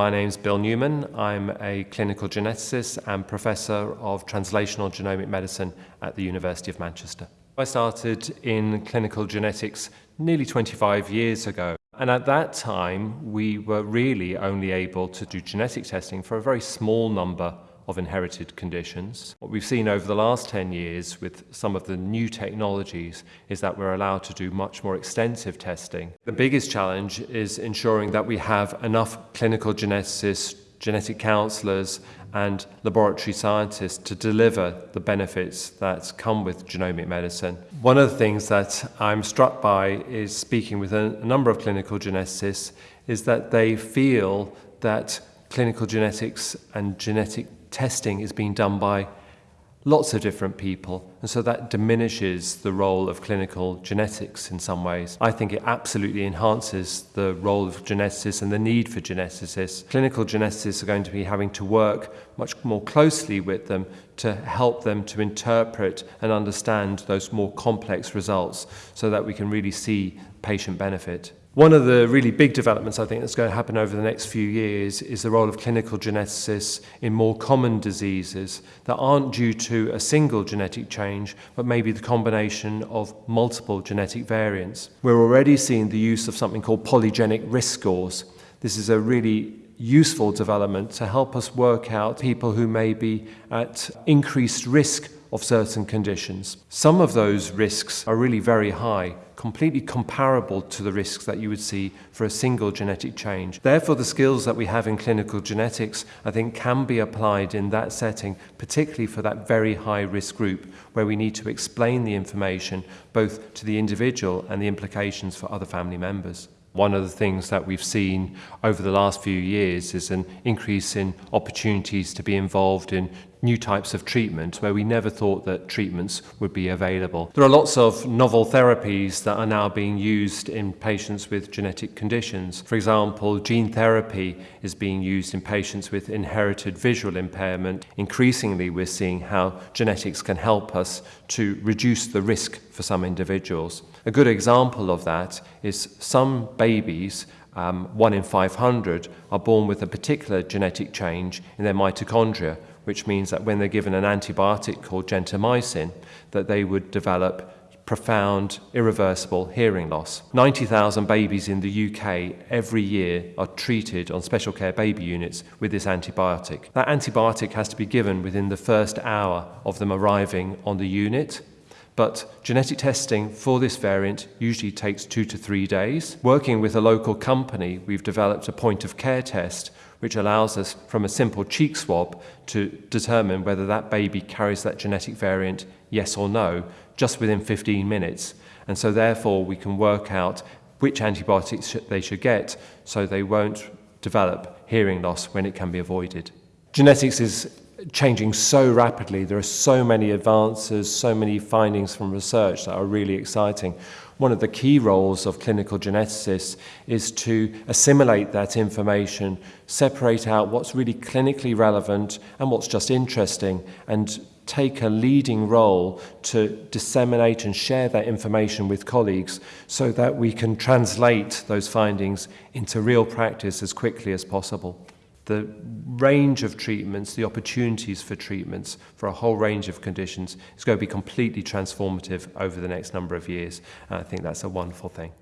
My name's Bill Newman. I'm a clinical geneticist and professor of translational genomic medicine at the University of Manchester. I started in clinical genetics nearly 25 years ago. And at that time, we were really only able to do genetic testing for a very small number of inherited conditions. What we've seen over the last 10 years with some of the new technologies is that we're allowed to do much more extensive testing. The biggest challenge is ensuring that we have enough clinical geneticists, genetic counselors and laboratory scientists to deliver the benefits that come with genomic medicine. One of the things that I'm struck by is speaking with a, number of clinical geneticists is that they feel that clinical genetics and genetic testing is being done by lots of different people, and so that diminishes the role of clinical genetics in some ways. I think it absolutely enhances the role of geneticists and the need for geneticists. Clinical geneticists are going to be having to work much more closely with them to help them to interpret and understand those more complex results so that we can really see patient benefit. One of the really big developments I think that's going to happen over the next few years is the role of clinical geneticists in more common diseases that aren't due to a single genetic change, but maybe the combination of multiple genetic variants. We're already seeing the use of something called polygenic risk scores. This is a really useful development to help us work out people who may be at increased risk of certain conditions. Some of those risks are really very high, completely comparable to the risks that you would see for a single genetic change. Therefore, the skills that we have in clinical genetics, I think, can be applied in that setting, particularly for that very high risk group where we need to explain the information both to the individual and the implications for other family members. One of the things that we've seen over the last few years is an increase in opportunities to be involved in new types of treatment where we never thought that treatments would be available. There are lots of novel therapies that are now being used in patients with genetic conditions. For example, gene therapy is being used in patients with inherited visual impairment. Increasingly, we're seeing how genetics can help us to reduce the risk for some individuals. A good example of that is some babies um, one in 500 are born with a particular genetic change in their mitochondria, which means that when they're given an antibiotic called gentamicin, that they would develop profound, irreversible hearing loss. 90,000 babies in the UK every year are treated on special care baby units with this antibiotic. That antibiotic has to be given within the first hour of them arriving on the unit but genetic testing for this variant usually takes two to three days. Working with a local company, we've developed a point of care test which allows us from a simple cheek swab to determine whether that baby carries that genetic variant, yes or no, just within 15 minutes. And so therefore we can work out which antibiotics they should get so they won't develop hearing loss when it can be avoided. Genetics is changing so rapidly. There are so many advances, so many findings from research that are really exciting. One of the key roles of clinical geneticists is to assimilate that information, separate out what's really clinically relevant and what's just interesting, and take a leading role to disseminate and share that information with colleagues so that we can translate those findings into real practice as quickly as possible the range of treatments, the opportunities for treatments for a whole range of conditions is going to be completely transformative over the next number of years. And I think that's a wonderful thing.